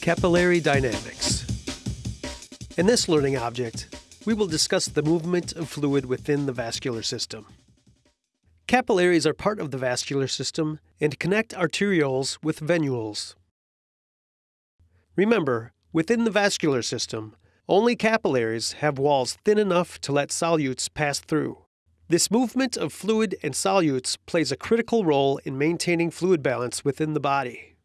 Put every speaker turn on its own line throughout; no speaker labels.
Capillary dynamics. In this learning object, we will discuss the movement of fluid within the vascular system. Capillaries are part of the vascular system and connect arterioles with venules. Remember, within the vascular system, only capillaries have walls thin enough to let solutes pass through. This movement of fluid and solutes plays a critical role in maintaining fluid balance within the body.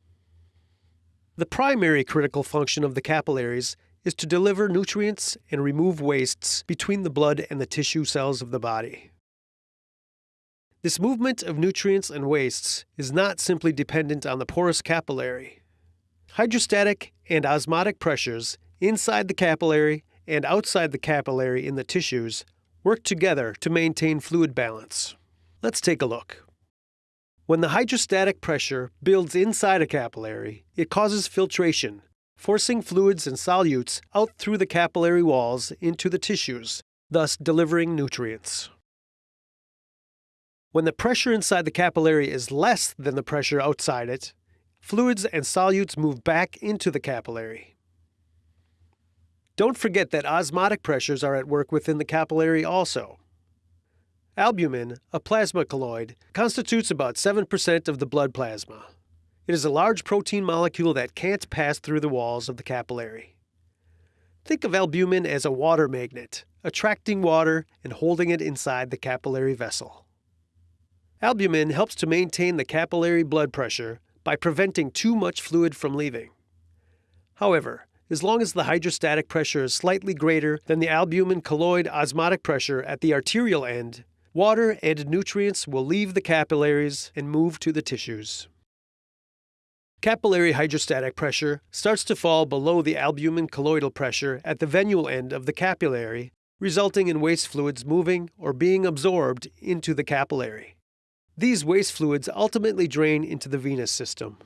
The primary critical function of the capillaries is to deliver nutrients and remove wastes between the blood and the tissue cells of the body. This movement of nutrients and wastes is not simply dependent on the porous capillary. Hydrostatic and osmotic pressures inside the capillary and outside the capillary in the tissues work together to maintain fluid balance. Let's take a look. When the hydrostatic pressure builds inside a capillary, it causes filtration, forcing fluids and solutes out through the capillary walls into the tissues, thus delivering nutrients. When the pressure inside the capillary is less than the pressure outside it, fluids and solutes move back into the capillary. Don't forget that osmotic pressures are at work within the capillary also. Albumin, a plasma colloid, constitutes about 7% of the blood plasma. It is a large protein molecule that can't pass through the walls of the capillary. Think of albumin as a water magnet, attracting water and holding it inside the capillary vessel. Albumin helps to maintain the capillary blood pressure by preventing too much fluid from leaving. However, as long as the hydrostatic pressure is slightly greater than the albumin colloid osmotic pressure at the arterial end, water and nutrients will leave the capillaries and move to the tissues. Capillary hydrostatic pressure starts to fall below the albumin colloidal pressure at the venule end of the capillary, resulting in waste fluids moving or being absorbed into the capillary. These waste fluids ultimately drain into the venous system.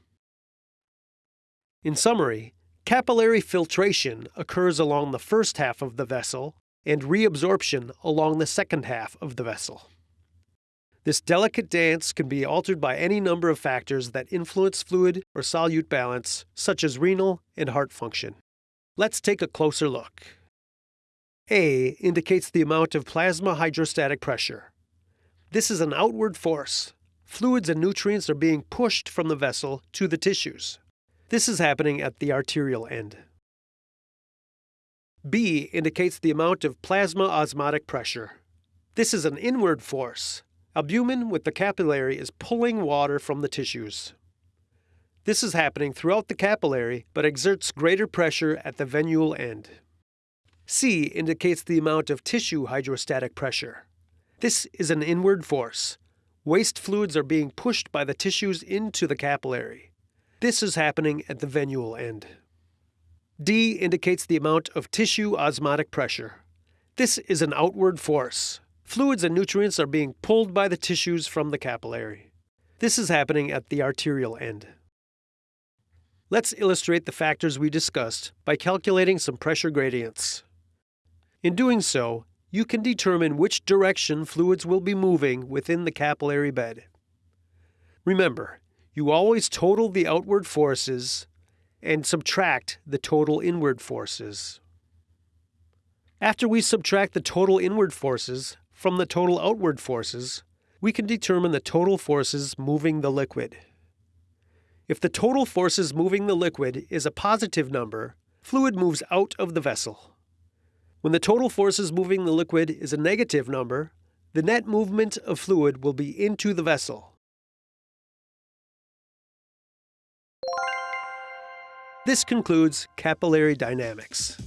In summary, capillary filtration occurs along the first half of the vessel and reabsorption along the second half of the vessel. This delicate dance can be altered by any number of factors that influence fluid or solute balance, such as renal and heart function. Let's take a closer look. A indicates the amount of plasma hydrostatic pressure. This is an outward force. Fluids and nutrients are being pushed from the vessel to the tissues. This is happening at the arterial end. B indicates the amount of plasma osmotic pressure. This is an inward force. Albumin with the capillary is pulling water from the tissues. This is happening throughout the capillary but exerts greater pressure at the venule end. C indicates the amount of tissue hydrostatic pressure. This is an inward force. Waste fluids are being pushed by the tissues into the capillary. This is happening at the venule end. D indicates the amount of tissue osmotic pressure. This is an outward force. Fluids and nutrients are being pulled by the tissues from the capillary. This is happening at the arterial end. Let's illustrate the factors we discussed by calculating some pressure gradients. In doing so, you can determine which direction fluids will be moving within the capillary bed. Remember, you always total the outward forces and subtract the total inward forces. After we subtract the total inward forces from the total outward forces, we can determine the total forces moving the liquid. If the total forces moving the liquid is a positive number, fluid moves out of the vessel. When the total forces moving the liquid is a negative number, the net movement of fluid will be into the vessel. This concludes capillary dynamics.